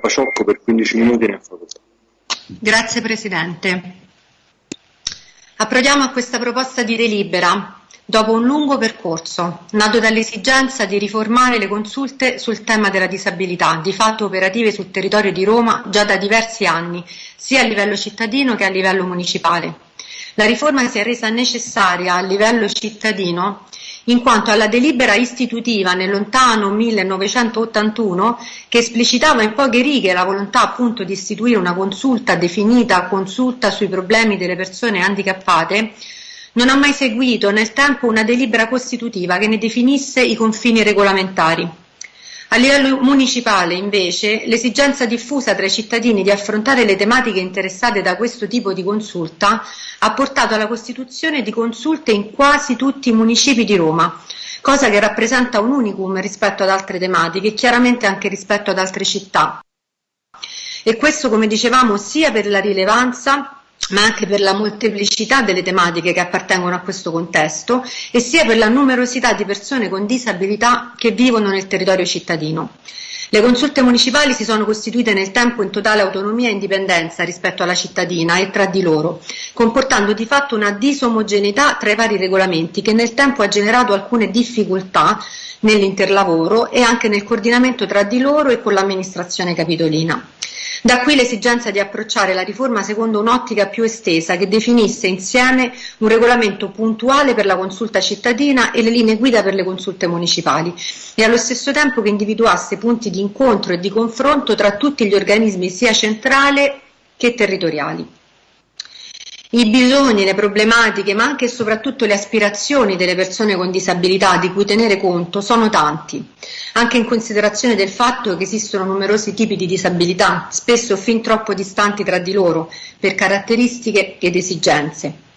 Paciocco per 15 minuti ne facoltà. Grazie Presidente. Approdiamo a questa proposta di delibera dopo un lungo percorso, nato dall'esigenza di riformare le consulte sul tema della disabilità, di fatto operative sul territorio di Roma già da diversi anni, sia a livello cittadino che a livello municipale. La riforma si è resa necessaria a livello cittadino in quanto alla delibera istitutiva nel lontano 1981 che esplicitava in poche righe la volontà appunto di istituire una consulta definita consulta sui problemi delle persone handicappate, non ha mai seguito nel tempo una delibera costitutiva che ne definisse i confini regolamentari. A livello municipale, invece, l'esigenza diffusa tra i cittadini di affrontare le tematiche interessate da questo tipo di consulta ha portato alla costituzione di consulte in quasi tutti i municipi di Roma, cosa che rappresenta un unicum rispetto ad altre tematiche e chiaramente anche rispetto ad altre città. E questo, come dicevamo, sia per la rilevanza ma anche per la molteplicità delle tematiche che appartengono a questo contesto e sia per la numerosità di persone con disabilità che vivono nel territorio cittadino. Le consulte municipali si sono costituite nel tempo in totale autonomia e indipendenza rispetto alla cittadina e tra di loro, comportando di fatto una disomogeneità tra i vari regolamenti che nel tempo ha generato alcune difficoltà nell'interlavoro e anche nel coordinamento tra di loro e con l'amministrazione capitolina. Da qui l'esigenza di approcciare la riforma secondo un'ottica più estesa che definisse insieme un regolamento puntuale per la consulta cittadina e le linee guida per le consulte municipali e allo stesso tempo che individuasse punti di incontro e di confronto tra tutti gli organismi sia centrali che territoriali. I bisogni, le problematiche, ma anche e soprattutto le aspirazioni delle persone con disabilità di cui tenere conto sono tanti, anche in considerazione del fatto che esistono numerosi tipi di disabilità, spesso fin troppo distanti tra di loro, per caratteristiche ed esigenze.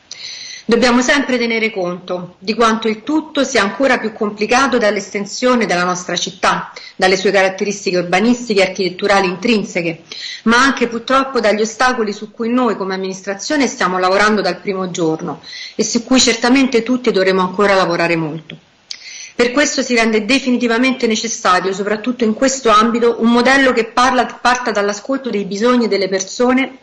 Dobbiamo sempre tenere conto di quanto il tutto sia ancora più complicato dall'estensione della nostra città, dalle sue caratteristiche urbanistiche e architetturali intrinseche, ma anche purtroppo dagli ostacoli su cui noi come amministrazione stiamo lavorando dal primo giorno e su cui certamente tutti dovremo ancora lavorare molto. Per questo si rende definitivamente necessario, soprattutto in questo ambito, un modello che parla, parta dall'ascolto dei bisogni delle persone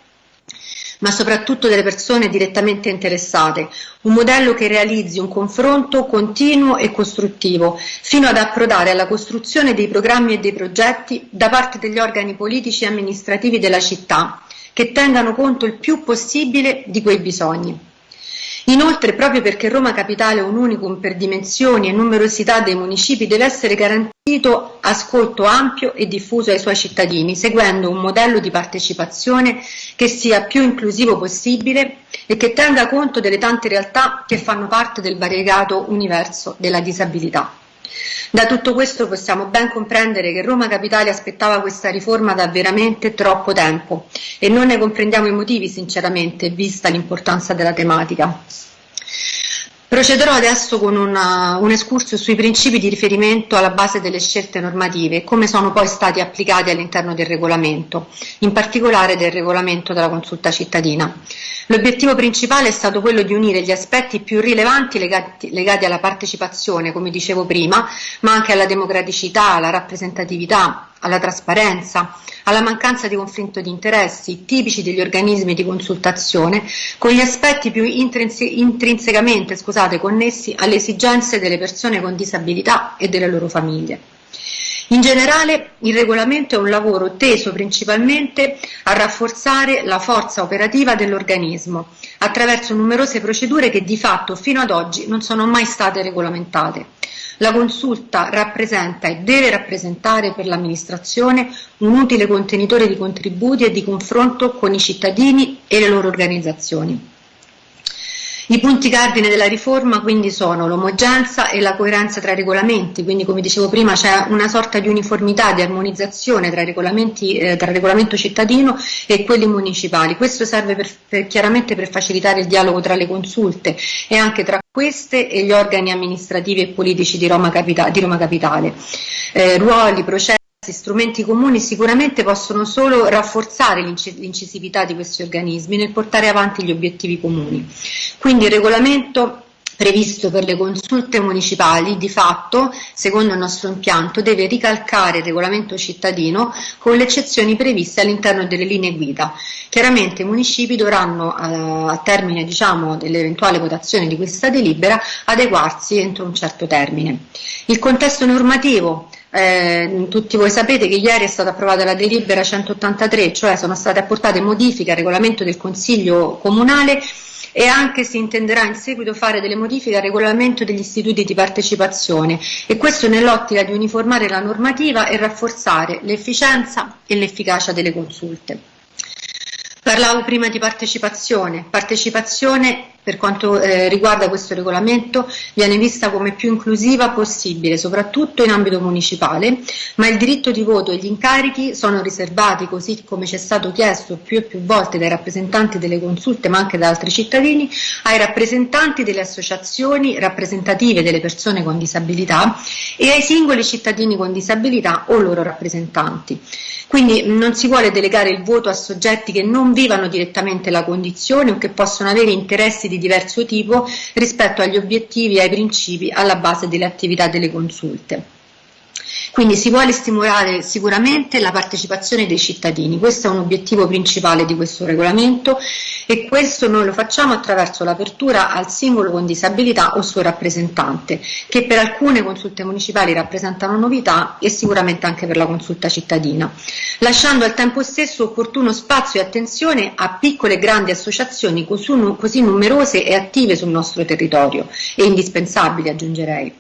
ma soprattutto delle persone direttamente interessate, un modello che realizzi un confronto continuo e costruttivo, fino ad approdare alla costruzione dei programmi e dei progetti da parte degli organi politici e amministrativi della città, che tengano conto il più possibile di quei bisogni. Inoltre, proprio perché Roma Capitale è un unicum per dimensioni e numerosità dei municipi, deve essere garantito ascolto ampio e diffuso ai suoi cittadini, seguendo un modello di partecipazione che sia più inclusivo possibile e che tenga conto delle tante realtà che fanno parte del variegato universo della disabilità. Da tutto questo possiamo ben comprendere che Roma Capitale aspettava questa riforma da veramente troppo tempo e non ne comprendiamo i motivi sinceramente, vista l'importanza della tematica. Procederò adesso con una, un escurso sui principi di riferimento alla base delle scelte normative e come sono poi stati applicati all'interno del regolamento, in particolare del regolamento della consulta cittadina. L'obiettivo principale è stato quello di unire gli aspetti più rilevanti legati, legati alla partecipazione, come dicevo prima, ma anche alla democraticità, alla rappresentatività, alla trasparenza, alla mancanza di conflitto di interessi tipici degli organismi di consultazione, con gli aspetti più intrinse intrinsecamente scusate, connessi alle esigenze delle persone con disabilità e delle loro famiglie. In generale il regolamento è un lavoro teso principalmente a rafforzare la forza operativa dell'organismo attraverso numerose procedure che di fatto fino ad oggi non sono mai state regolamentate. La consulta rappresenta e deve rappresentare per l'amministrazione un utile contenitore di contributi e di confronto con i cittadini e le loro organizzazioni. I punti cardine della riforma quindi sono l'omogenza e la coerenza tra i regolamenti, quindi come dicevo prima c'è una sorta di uniformità, di armonizzazione tra, eh, tra il regolamento cittadino e quelli municipali. Questo serve per, per, chiaramente per facilitare il dialogo tra le consulte e anche tra queste e gli organi amministrativi e politici di Roma, Capita di Roma Capitale. Eh, ruoli, processi strumenti comuni sicuramente possono solo rafforzare l'incisività di questi organismi nel portare avanti gli obiettivi comuni. Quindi il regolamento previsto per le consulte municipali di fatto, secondo il nostro impianto, deve ricalcare il regolamento cittadino con le eccezioni previste all'interno delle linee guida. Chiaramente i municipi dovranno, eh, a termine diciamo, dell'eventuale votazione di questa delibera, adeguarsi entro un certo termine. Il contesto normativo eh, tutti voi sapete che ieri è stata approvata la delibera 183, cioè sono state apportate modifiche al regolamento del Consiglio Comunale e anche si intenderà in seguito fare delle modifiche al regolamento degli istituti di partecipazione e questo nell'ottica di uniformare la normativa e rafforzare l'efficienza e l'efficacia delle consulte. Parlavo prima di partecipazione. Partecipazione per quanto eh, riguarda questo regolamento viene vista come più inclusiva possibile, soprattutto in ambito municipale, ma il diritto di voto e gli incarichi sono riservati, così come ci è stato chiesto più e più volte dai rappresentanti delle consulte, ma anche da altri cittadini, ai rappresentanti delle associazioni rappresentative delle persone con disabilità e ai singoli cittadini con disabilità o loro rappresentanti. Quindi non si vuole delegare il voto a soggetti che non vivano direttamente la condizione o che possono avere interessi di diverso tipo rispetto agli obiettivi e ai principi alla base delle attività delle consulte. Quindi si vuole stimolare sicuramente la partecipazione dei cittadini, questo è un obiettivo principale di questo regolamento e questo noi lo facciamo attraverso l'apertura al singolo con disabilità o suo rappresentante, che per alcune consulte municipali rappresentano novità e sicuramente anche per la consulta cittadina, lasciando al tempo stesso opportuno spazio e attenzione a piccole e grandi associazioni così numerose e attive sul nostro territorio e indispensabili aggiungerei.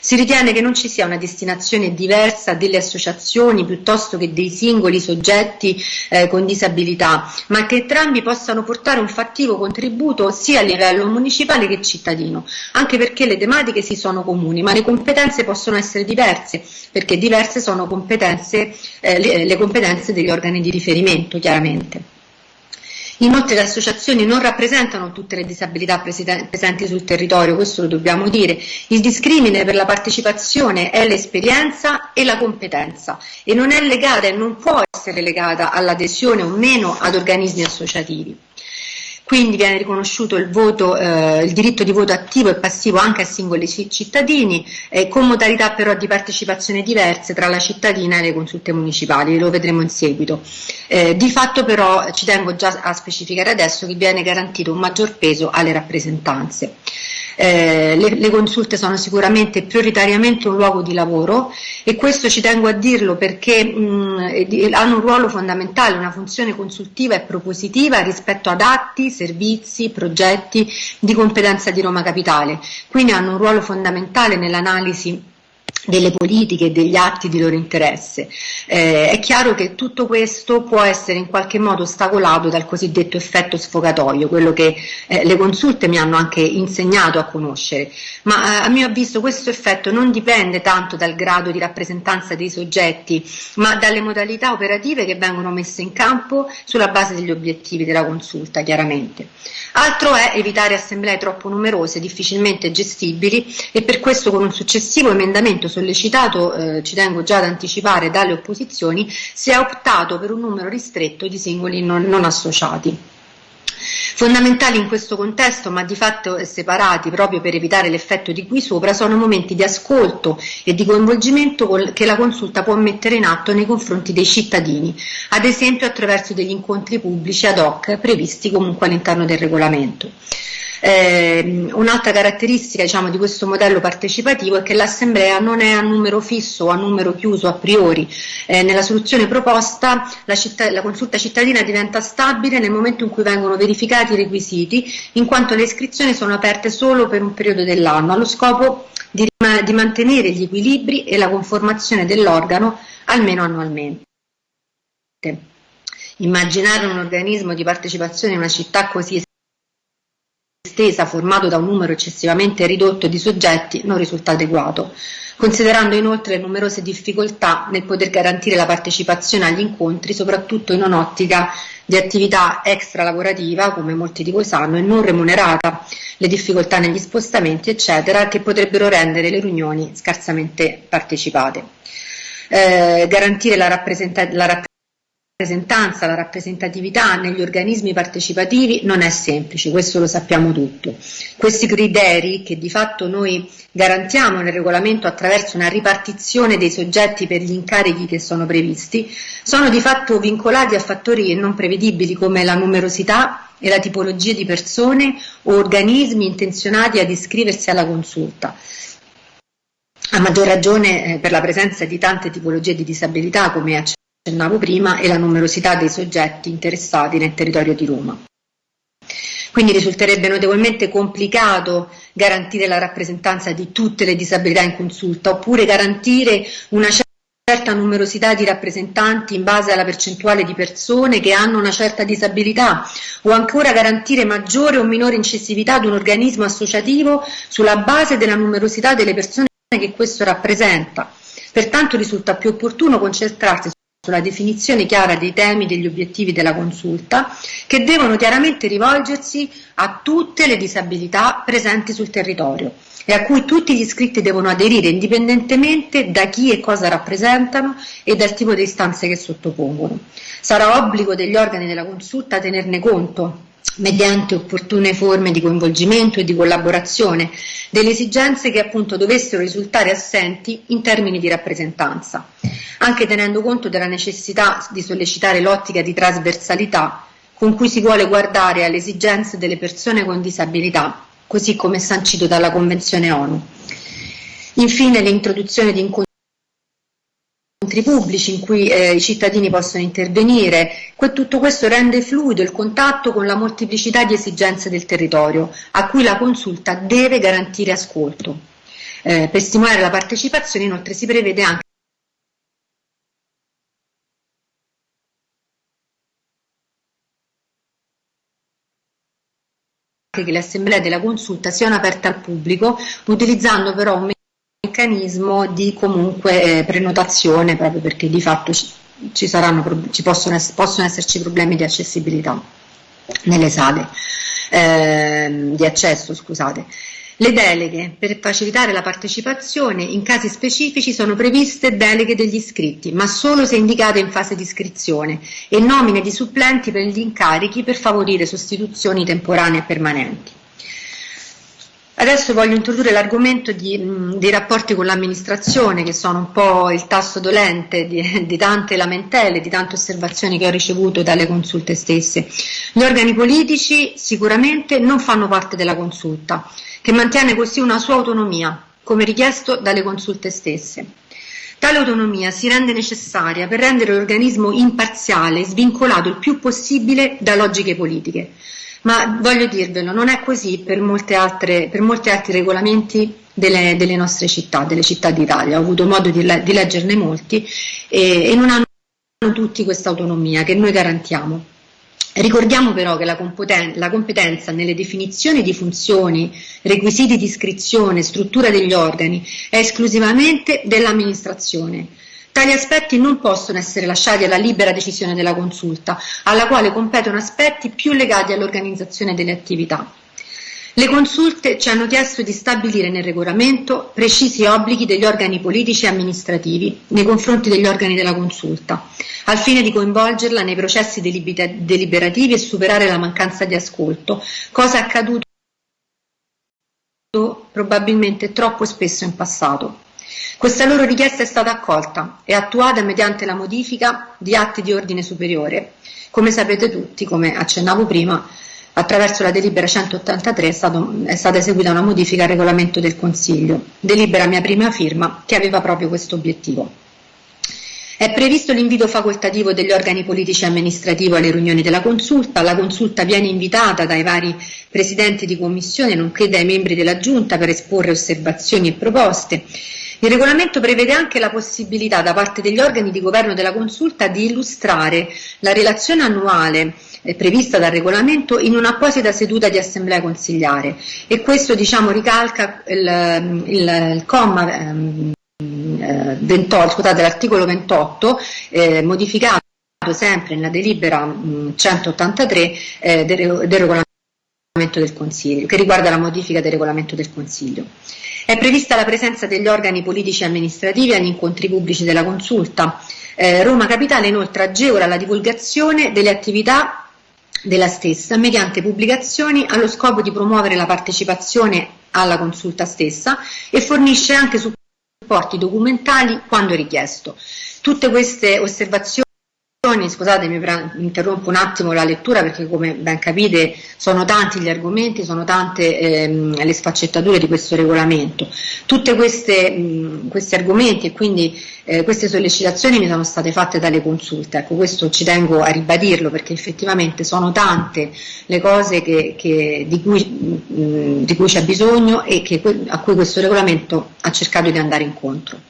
Si ritiene che non ci sia una destinazione diversa delle associazioni piuttosto che dei singoli soggetti eh, con disabilità, ma che entrambi possano portare un fattivo contributo sia a livello municipale che cittadino, anche perché le tematiche si sono comuni, ma le competenze possono essere diverse, perché diverse sono competenze, eh, le, le competenze degli organi di riferimento, chiaramente. Inoltre le associazioni non rappresentano tutte le disabilità presenti sul territorio, questo lo dobbiamo dire. Il discrimine per la partecipazione è l'esperienza e la competenza e non è legata e non può essere legata all'adesione o meno ad organismi associativi. Quindi viene riconosciuto il, voto, eh, il, diritto di voto attivo e passivo anche a singoli cittadini, eh, con modalità però di partecipazione diverse tra la cittadina e le consulte municipali, lo vedremo in seguito. Eh, di fatto però ci tengo già a specificare adesso che viene garantito un maggior peso alle rappresentanze. Eh, le, le, consulte sono sicuramente prioritariamente un luogo di lavoro e questo ci tengo a dirlo perché mh, hanno un ruolo fondamentale, una funzione consultiva e propositiva rispetto ad atti, servizi, progetti di competenza di Roma Capitale, quindi hanno un ruolo fondamentale nell'analisi delle politiche e degli atti di loro interesse. Eh, è chiaro che tutto questo può essere in qualche modo ostacolato dal cosiddetto effetto sfogatoio, quello che eh, le consulte mi hanno anche insegnato a conoscere, ma eh, a mio avviso questo effetto non dipende tanto dal grado di rappresentanza dei soggetti, ma dalle modalità operative che vengono messe in campo sulla base degli obiettivi della consulta, chiaramente. Altro è evitare assemblee troppo numerose, difficilmente gestibili e per questo con un successivo emendamento sollecitato, eh, ci tengo già ad anticipare, dalle opposizioni, si è optato per un numero ristretto di singoli non, non associati. Fondamentali in questo contesto, ma di fatto separati proprio per evitare l'effetto di qui sopra, sono momenti di ascolto e di coinvolgimento che la consulta può mettere in atto nei confronti dei cittadini, ad esempio attraverso degli incontri pubblici ad hoc previsti comunque all'interno del regolamento. Eh, un'altra caratteristica diciamo, di questo modello partecipativo è che l'assemblea non è a numero fisso o a numero chiuso a priori. Eh, nella soluzione proposta la, città, la, consulta cittadina diventa stabile nel momento in cui vengono verificati i requisiti, in quanto le iscrizioni sono aperte solo per un periodo dell'anno, allo scopo di, di mantenere gli equilibri e la conformazione dell'organo almeno annualmente. Immaginare un organismo di partecipazione in una città così estesa formato da un numero eccessivamente ridotto di soggetti non risulta adeguato, considerando inoltre numerose difficoltà nel poter garantire la partecipazione agli incontri, soprattutto in un'ottica di attività extra lavorativa, come molti di voi sanno, e non remunerata, le difficoltà negli spostamenti, eccetera, che potrebbero rendere le riunioni scarsamente partecipate. Eh, garantire la, rappresenta- la rappresentanza rappresentanza, la rappresentatività negli organismi partecipativi non è semplice, questo lo sappiamo tutto. Questi criteri che di fatto noi garantiamo nel regolamento attraverso una ripartizione dei soggetti per gli incarichi che sono previsti, sono di fatto vincolati a fattori non prevedibili come la numerosità e la tipologia di persone o organismi intenzionati ad iscriversi alla consulta. A maggior ragione eh, per la presenza di tante tipologie di disabilità come prima, e la numerosità dei soggetti interessati nel territorio di Roma. Quindi risulterebbe notevolmente complicato garantire la rappresentanza di tutte le disabilità in consulta, oppure garantire una certa numerosità di rappresentanti in base alla percentuale di persone che hanno una certa disabilità, o ancora garantire maggiore o minore incisività ad un organismo associativo sulla base della numerosità delle persone che questo rappresenta. Pertanto risulta più opportuno concentrarsi sulla definizione chiara dei temi e degli obiettivi della consulta, che devono chiaramente rivolgersi a tutte le disabilità presenti sul territorio e a cui tutti gli iscritti devono aderire indipendentemente da chi e cosa rappresentano e dal tipo di istanze che sottopongono. Sarà obbligo degli organi della consulta tenerne conto mediante opportune forme di coinvolgimento e di collaborazione delle esigenze che appunto dovessero risultare assenti in termini di rappresentanza, anche tenendo conto della necessità di sollecitare l'ottica di trasversalità con cui si vuole guardare alle esigenze delle persone con disabilità, così come sancito dalla Convenzione ONU. Infine l'introduzione di incontri incontri pubblici in cui eh, i cittadini possono intervenire. Que tutto questo rende fluido il contatto con la molteplicità di esigenze del territorio, a cui la consulta deve garantire ascolto. Eh, per stimolare la partecipazione inoltre si prevede anche che le assemblee della consulta siano aperte al pubblico, utilizzando però un meccanismo di comunque eh, prenotazione proprio perché di fatto ci, ci, saranno, ci possono, possono, esserci problemi di accessibilità nelle sale eh, di accesso scusate le deleghe per facilitare la partecipazione in casi specifici sono previste deleghe degli iscritti, ma solo se indicate in fase di iscrizione e nomine di supplenti per gli incarichi per favorire sostituzioni temporanee e permanenti. Adesso voglio introdurre l'argomento dei rapporti con l'amministrazione, che sono un po' il tasto dolente di, di, tante lamentele, di tante osservazioni che ho ricevuto dalle consulte stesse. Gli organi politici sicuramente non fanno parte della consulta, che mantiene così una sua autonomia, come richiesto dalle consulte stesse. Tale autonomia si rende necessaria per rendere l'organismo imparziale svincolato il più possibile da logiche politiche ma voglio dirvelo, non è così per, altre, per molti altri regolamenti delle, delle, nostre città, delle città d'Italia. Ho avuto modo di, di leggerne molti e, e non hanno tutti questa autonomia che noi garantiamo. Ricordiamo però che la, la, competenza nelle definizioni di funzioni, requisiti di iscrizione, struttura degli organi è esclusivamente dell'amministrazione Tali aspetti non possono essere lasciati alla libera decisione della consulta, alla quale competono aspetti più legati all'organizzazione delle attività. Le consulte ci hanno chiesto di stabilire nel regolamento precisi obblighi degli organi politici e amministrativi nei confronti degli organi della consulta, al fine di coinvolgerla nei processi deliberativi e superare la mancanza di ascolto, cosa accaduto probabilmente troppo spesso in passato. Questa loro richiesta è stata accolta e attuata mediante la modifica di atti di ordine superiore. Come sapete tutti, come accennavo prima, attraverso la delibera 183 è, stato, è, stata eseguita una modifica al regolamento del Consiglio, delibera mia prima firma che aveva proprio questo obiettivo. È previsto l'invito facoltativo degli organi politici e amministrativi alle riunioni della consulta. La consulta viene invitata dai vari presidenti di commissione, nonché dai membri della giunta per esporre osservazioni e proposte. Il regolamento prevede anche la possibilità da parte degli organi di governo della consulta di illustrare la relazione annuale eh, prevista dal regolamento in un'apposita seduta di assemblea consigliare e questo diciamo ricalca il, il, il comma ehm, 28, scusate, l'articolo 28 eh, modificato sempre nella delibera mh, 183 eh, del, del regolamento del Consiglio, che riguarda la modifica del regolamento del Consiglio. È prevista la presenza degli organi politici e amministrativi agli incontri pubblici della consulta, Eh, Roma Capitale inoltre agevola la divulgazione delle attività della stessa mediante pubblicazioni allo scopo di promuovere la partecipazione alla consulta stessa e fornisce anche supporti documentali quando richiesto. Tutte queste osservazioni Scusatemi, interrompo un attimo la lettura perché come ben capite sono tanti gli argomenti, sono tante ehm, le sfaccettature di questo regolamento. Tutti questi argomenti e quindi eh, queste sollecitazioni mi sono state fatte dalle consulte, ecco questo ci tengo a ribadirlo perché effettivamente sono tante le cose che, che, di, cui, cui, c'è bisogno e che, a cui questo regolamento ha cercato di andare incontro.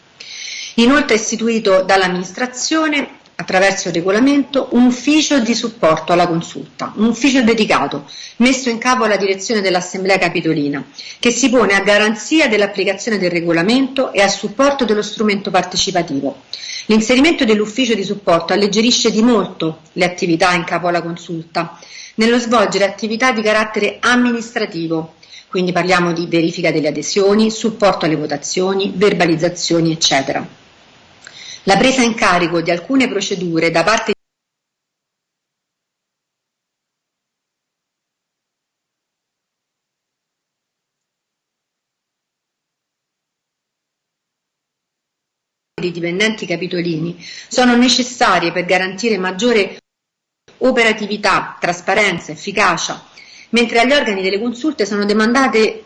Inoltre è istituito dall'amministrazione attraverso il regolamento, un ufficio di supporto alla consulta, un ufficio dedicato, messo in capo alla direzione dell'Assemblea Capitolina, che si pone a garanzia dell'applicazione del regolamento e a supporto dello strumento partecipativo. L'inserimento dell'ufficio di supporto alleggerisce di molto le attività in capo alla consulta, nello svolgere attività di carattere amministrativo, quindi parliamo di verifica delle adesioni, supporto alle votazioni, verbalizzazioni, eccetera. La presa in carico di alcune procedure da parte di dipendenti capitolini sono necessarie per garantire maggiore operatività, trasparenza, efficacia, mentre agli organi delle consulte sono demandati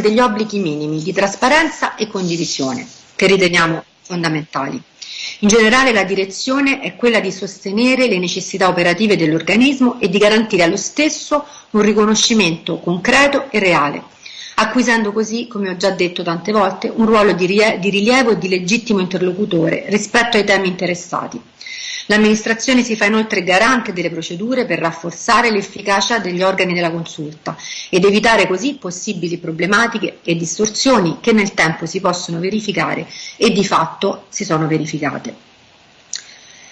degli obblighi minimi di trasparenza e condivisione, che riteniamo fondamentali. In generale la direzione è quella di sostenere le necessità operative dell'organismo e di garantire allo stesso un riconoscimento concreto e reale, acquisendo così, come ho già detto tante volte, un ruolo di rilievo e di legittimo interlocutore rispetto ai temi interessati. L'amministrazione si fa inoltre garante delle procedure per rafforzare l'efficacia degli organi della consulta ed evitare così possibili problematiche e distorsioni che nel tempo si possono verificare e di fatto si sono verificate.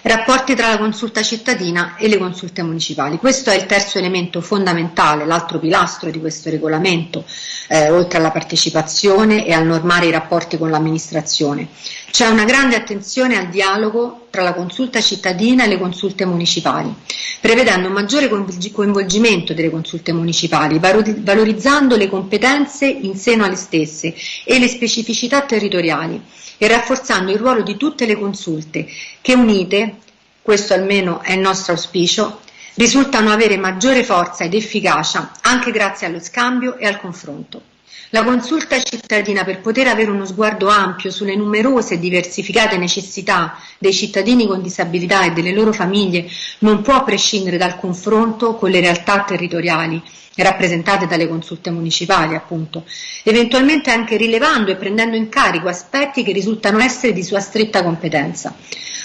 Rapporti tra la consulta cittadina e le consulte municipali. Questo è il terzo elemento fondamentale, l'altro pilastro di questo regolamento, eh, oltre alla partecipazione e al normare i rapporti con l'amministrazione. C'è una grande attenzione al dialogo tra la consulta cittadina e le consulte municipali, prevedendo un maggiore coinvolgimento delle consulte municipali, valorizzando le competenze in seno alle stesse e le specificità territoriali e rafforzando il ruolo di tutte le consulte che unite, questo almeno è il nostro auspicio, risultano avere maggiore forza ed efficacia anche grazie allo scambio e al confronto. La consulta cittadina per poter avere uno sguardo ampio sulle numerose e diversificate necessità dei cittadini con disabilità e delle loro famiglie non può prescindere dal confronto con le realtà territoriali rappresentate dalle consulte municipali, appunto, eventualmente anche rilevando e prendendo in carico aspetti che risultano essere di sua stretta competenza.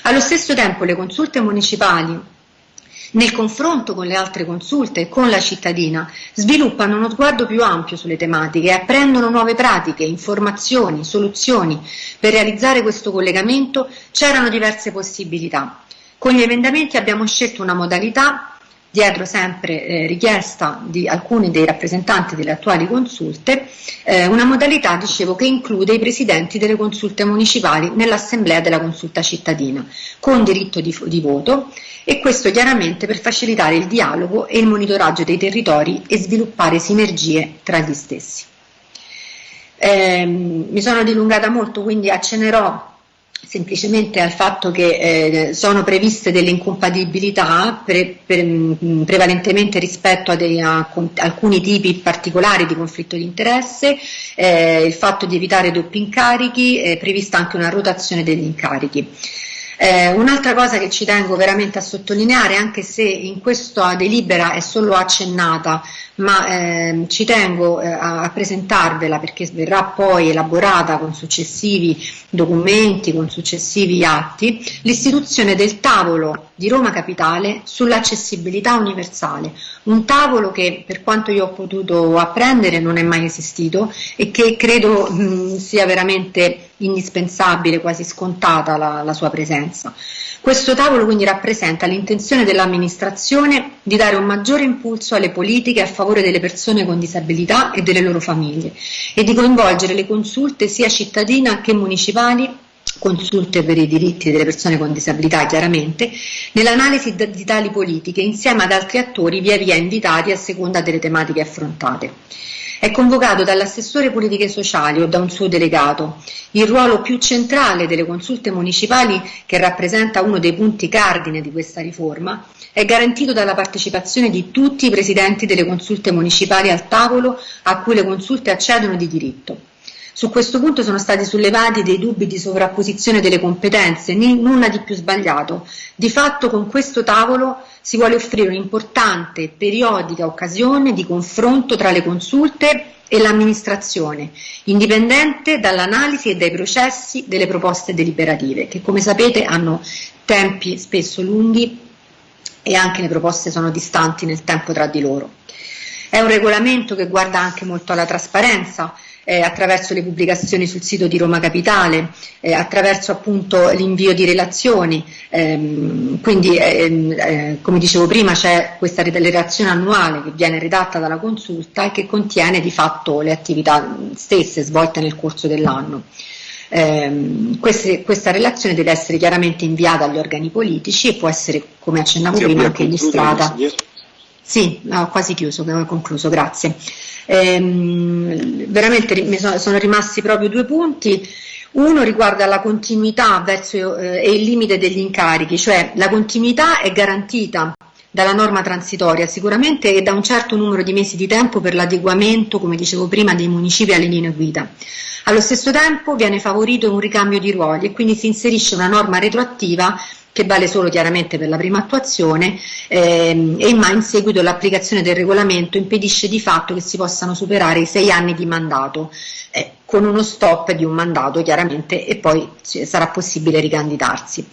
Allo stesso tempo le consulte municipali nel confronto con le altre consulte e con la cittadina, sviluppano uno sguardo più ampio sulle tematiche e apprendono nuove pratiche, informazioni, soluzioni. Per realizzare questo collegamento c'erano diverse possibilità. Con gli emendamenti abbiamo scelto una modalità dietro sempre eh, richiesta di alcuni dei rappresentanti delle attuali consulte, eh, una modalità, dicevo, che include i presidenti delle consulte municipali nell'assemblea della consulta cittadina, con diritto di, di voto, e questo chiaramente per facilitare il dialogo e il monitoraggio dei territori e sviluppare sinergie tra gli stessi. Eh, mi sono dilungata molto, quindi accenerò semplicemente al fatto che eh, sono previste delle incompatibilità pre, pre, mm, prevalentemente rispetto a, dei, a, a, alcuni tipi particolari di conflitto di interesse, eh, il fatto di evitare doppi incarichi, è prevista anche una rotazione degli incarichi. Eh, un'altra cosa che ci tengo veramente a sottolineare, anche se in questa delibera è solo accennata, ma eh, ci tengo eh, a, a, presentarvela perché verrà poi elaborata con successivi documenti, con successivi atti, l'istituzione del tavolo di Roma Capitale sull'accessibilità universale, un tavolo che per quanto io ho potuto apprendere non è mai esistito e che credo mh, sia veramente indispensabile, quasi scontata la, la sua presenza. Questo tavolo quindi rappresenta l'intenzione dell'amministrazione di dare un maggiore impulso alle politiche a favore delle persone con disabilità e delle loro famiglie e di coinvolgere le consulte sia cittadine che municipali consulte per i diritti delle persone con disabilità chiaramente, nell'analisi di tali politiche insieme ad altri attori via via invitati a seconda delle tematiche affrontate. È convocato dall'assessore politiche sociali o da un suo delegato. Il ruolo più centrale delle consulte municipali, che rappresenta uno dei punti cardine di questa riforma, è garantito dalla partecipazione di tutti i presidenti delle consulte municipali al tavolo a cui le consulte accedono di diritto. Su questo punto sono stati sollevati dei dubbi di sovrapposizione delle competenze, nulla di più sbagliato. Di fatto con questo tavolo si vuole offrire un'importante periodica occasione di confronto tra le consulte e l'amministrazione, indipendente dall'analisi e dai processi delle proposte deliberative, che come sapete hanno tempi spesso lunghi e anche le proposte sono distanti nel tempo tra di loro. È un regolamento che guarda anche molto alla trasparenza, eh, attraverso le pubblicazioni sul sito di Roma Capitale, eh, attraverso appunto l'invio di relazioni, ehm, quindi ehm, eh, come dicevo prima c'è questa relazione annuale che viene redatta dalla consulta e che contiene di fatto le attività stesse svolte nel corso dell'anno. Eh, queste, questa relazione deve essere chiaramente inviata agli organi politici e può essere, come accennavo sì, prima, anche illustrata. Sì, ho quasi chiuso, ho concluso, grazie. Ehm, veramente mi sono, rimasti proprio due punti. Uno riguarda la continuità verso, eh, e il limite degli incarichi, cioè la continuità è garantita dalla norma transitoria sicuramente e da un certo numero di mesi di tempo per l'adeguamento, come dicevo prima, dei municipi alle linee guida. Allo stesso tempo viene favorito un ricambio di ruoli e quindi si inserisce una norma retroattiva che vale solo chiaramente per la prima attuazione ehm, e ma in seguito l'applicazione del regolamento impedisce di fatto che si possano superare i sei anni di mandato eh, con uno stop di un mandato chiaramente e poi sarà possibile ricandidarsi.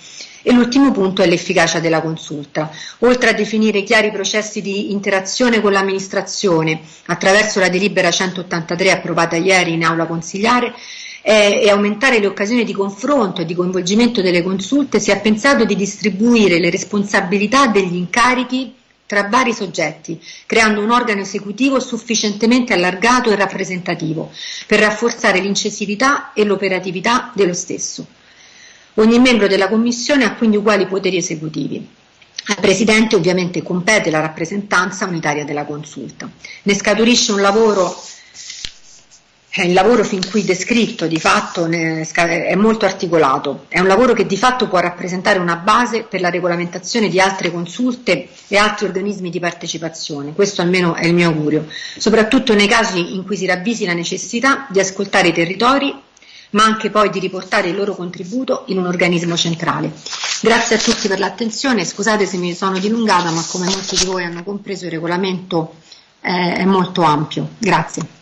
E l'ultimo punto è l'efficacia della consulta. Oltre a definire chiari processi di interazione con l'amministrazione attraverso la delibera 183 approvata ieri in aula consigliare, eh, e aumentare le occasioni di confronto e di coinvolgimento delle consulte, si è pensato di distribuire le responsabilità degli incarichi tra vari soggetti, creando un organo esecutivo sufficientemente allargato e rappresentativo per rafforzare l'incisività e l'operatività dello stesso. Ogni membro della Commissione ha quindi uguali poteri esecutivi. Al Presidente ovviamente compete la rappresentanza unitaria della consulta. Ne scaturisce un lavoro il lavoro fin qui descritto di fatto è molto articolato, è un lavoro che di fatto può rappresentare una base per la regolamentazione di altre consulte e altri organismi di partecipazione, questo almeno è il mio augurio, soprattutto nei casi in cui si ravvisi la necessità di ascoltare i territori ma anche poi di riportare il loro contributo in un organismo centrale. Grazie a tutti per l'attenzione, scusate se mi sono dilungata, ma come molti di voi hanno compreso il regolamento è molto ampio. Grazie.